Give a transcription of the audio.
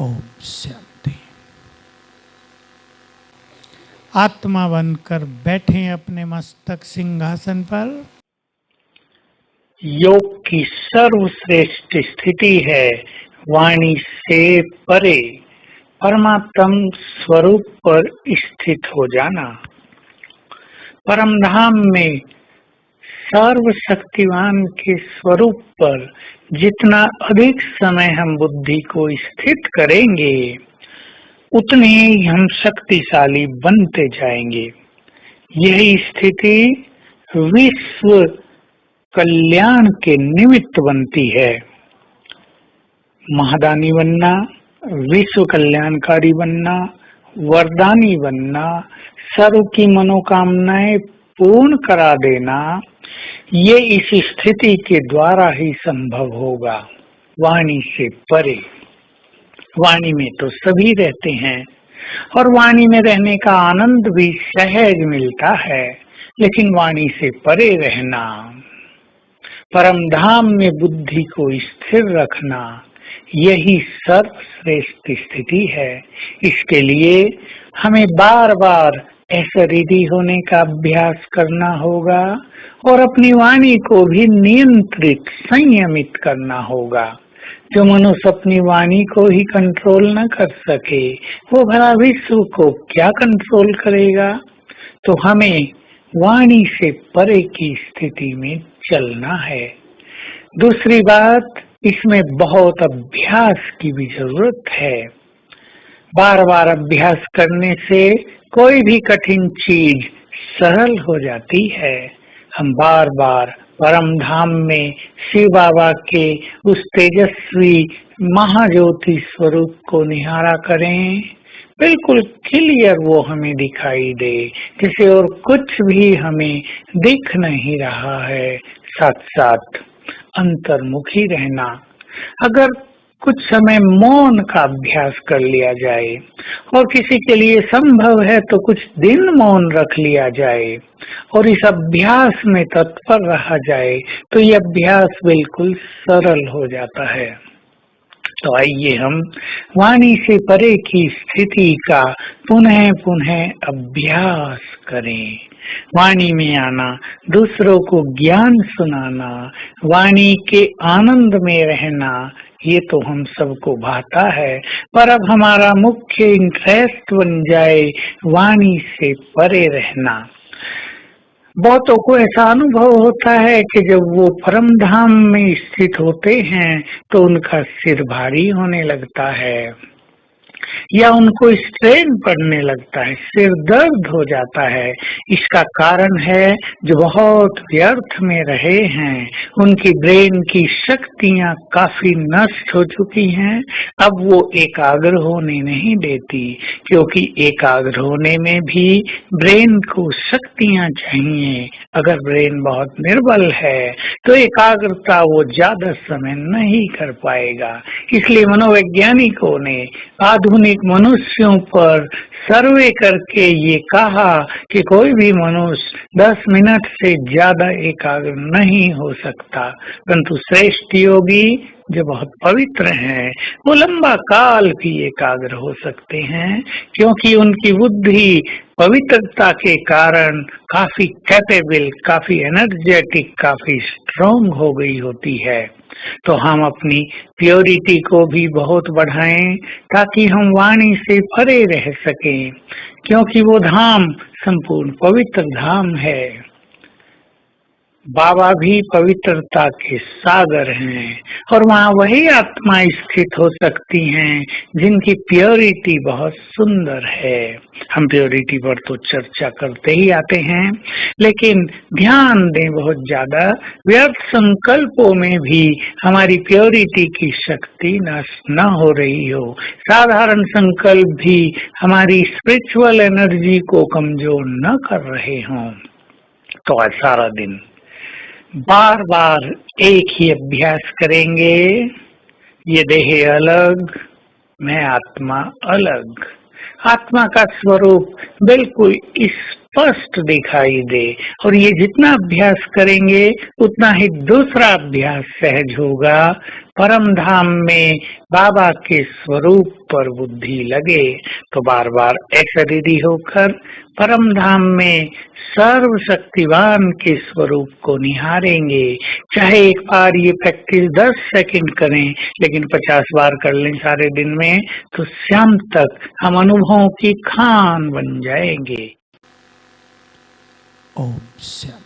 ओम शांति। आत्मा बनकर बैठे अपने मस्तक सिंहासन पर। योग की सर्वश्रेष्ठ स्थिति है, वाणी से परे, परमात्म स्वरूप पर स्थित हो जाना। परम धाम में सर्वशक्तिवान के स्वरूप पर जितना अधिक समय हम बुद्धि को स्थित करेंगे, उतने ही हम शक्तिशाली बनते जाएँगे। यही स्थिति विश्व कल्याण के निमित्त बनती है। महादानी बनना, विश्व कल्याणकारी बनना, वरदानी बनना, सर्व की मनोकामनाएँ पूर्ण करा देना ये इस स्थिति के द्वारा ही संभव होगा। वाणी से परे। वाणी में तो सभी रहते हैं और वाणी में रहने का आनंद भी सहज मिलता है, लेकिन वाणी से परे रहना, परम धाम में बुद्धि को स्थिर रखना, यही सर्वश्रेष्ठ स्थिति है। इसके लिए हमें बार बार ऐसा रिधि होने का अभ्यास करना होगा और अपनी वाणी को भी नियंत्रित, संयमित करना होगा। जो मनुष्य अपनी वाणी को ही कंट्रोल न कर सके, वो भला विश्व को क्या कंट्रोल करेगा? तो हमें वाणी से परे की स्थिति में चलना है। दूसरी बात, इसमें बहुत अभ्यास की भी ज़रूरत है। बार बार अभ्यास करने से कोई भी कठिन चीज़ सरल हो जाती है। हम बार बार परम धाम में शिव बाबा के उस तेजस्वी महाज्योति स्वरूप को निहारा करें। बिल्कुल क्लियर वो हमें दिखाई दे, जिसे और कुछ भी हमें दिख नहीं रहा है। साथ साथ अंतर्मुखी रहना, अगर कुछ समय मौन का अभ्यास कर लिया जाए। और किसी के लिए संभव है तो कुछ दिन मौन रख लिया जाए। और इस अभ्यास में तत्पर रहा जाए तो ये अभ्यास बिल्कुल सरल हो जाता है। तो आइए हम वाणी से परे की स्थिति का पुनः पुनः अभ्यास करें। वाणी में आना, दूसरों को ज्ञान सुनाना, वाणी के आनंद में रहना, ये तो हम सबको भाता है। पर अब हमारा मुख्य इंटरेस्ट बन जाए वाणी से परे रहना। बहुतों को ऐसा अनुभव होता है कि जब वो परम धाम में स्थित होते हैं तो उनका सिर भारी होने लगता है। या उनको स्ट्रेन पड़ने लगता है, सिर दर्द हो जाता है, इसका कारण है जो बहुत व्यर्थ में रहे हैं, उनकी ब्रेन की शक्तियाँ काफ़ी नष्ट हो चुकी हैं, अब वो एकाग्र होने नहीं देती, क्योंकि एकाग्र होने में भी ब्रेन को शक्तियाँ चाहिए, अगर ब्रेन बहुत निर्बल है तो एकाग्रता वो ज़्यादा समय नहीं कर पाएगा, इसलिए मनोवैज्ञानिकों ने आधुनिक मनुष्यों पर सर्वे करके ये कहा कि कोई भी मनुष्य 10 मिनट से ज़्यादा एकाग्र नहीं हो सकता। परंतु श्रेष्ठ योगी जो बहुत पवित्र हैं, वो लंबा काल भी एकाग्र हो सकते हैं, क्योंकि उनकी बुद्धि पवित्रता के कारण काफ़ी कैपेबल काफ़ी एनर्जेटिक काफ़ी स्ट्रोंग हो गई होती है। तो हम अपनी प्योरिटी को भी बहुत बढ़ाएँ, ताकि हम वाणी से परे रह सकें, क्योंकि वो धाम, संपूर्ण पवित्र धाम है। बाबा भी पवित्रता के सागर हैं और वहाँ वही आत्मा स्थित हो सकती हैं, जिनकी प्योरिटी बहुत सुंदर है। हम प्योरिटी पर तो चर्चा करते ही आते हैं, लेकिन ध्यान दें बहुत ज़्यादा, व्यर्थ संकल्पों में भी हमारी प्योरिटी की शक्ति नष्ट न हो रही हो। साधारण संकल्प भी हमारी स्पिरिचुअल एनर्जी को कमज़ोर न कर रहे हों। तो आज सारा दिन बार बार एक ही अभ्यास करेंगे। ये देह अलग, मैं आत्मा अलग। आत्मा का स्वरूप बिल्कुल स्पष्ट दिखाई दे। और ये जितना अभ्यास करेंगे, उतना ही दूसरा अभ्यास सहज होगा। परम धाम में बाबा के स्वरूप पर बुद्धि लगे। तो बार बार दीदी होकर परम धाम में सर्व शक्तिवान के स्वरूप को निहारेंगे। चाहे एक बार ये प्रैक्टिस दस सेकंड करें, लेकिन पचास बार कर लें सारे दिन में तो शाम तक हम अनुभवों की खान बन जाएँगे। ओम शांति